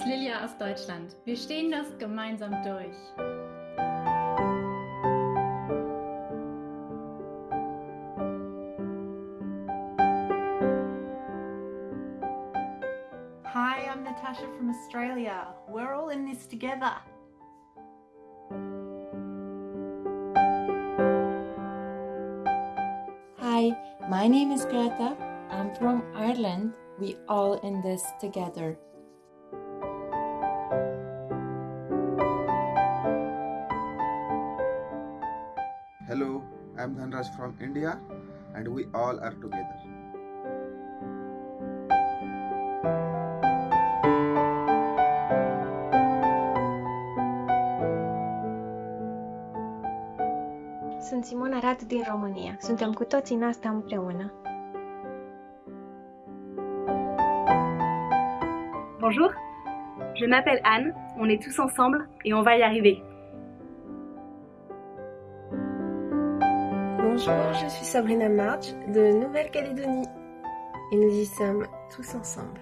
Julia aus Deutschland. Wir stehen das gemeinsam durch. Hi, I'm Natasha from Australia. We're all in this together. Hi, my name is Greta. I'm from Ireland. We all in this together. I'm Dhanraj from India and we all are together. Sunt Simona Radu din România. Suntem cu toții în asta împreună. Bonjour, je m'appelle Anne, on est tous ensemble et on va y arriver. Bonjour, je suis Sabrina March de Nouvelle-Calédonie et nous y sommes tous ensemble.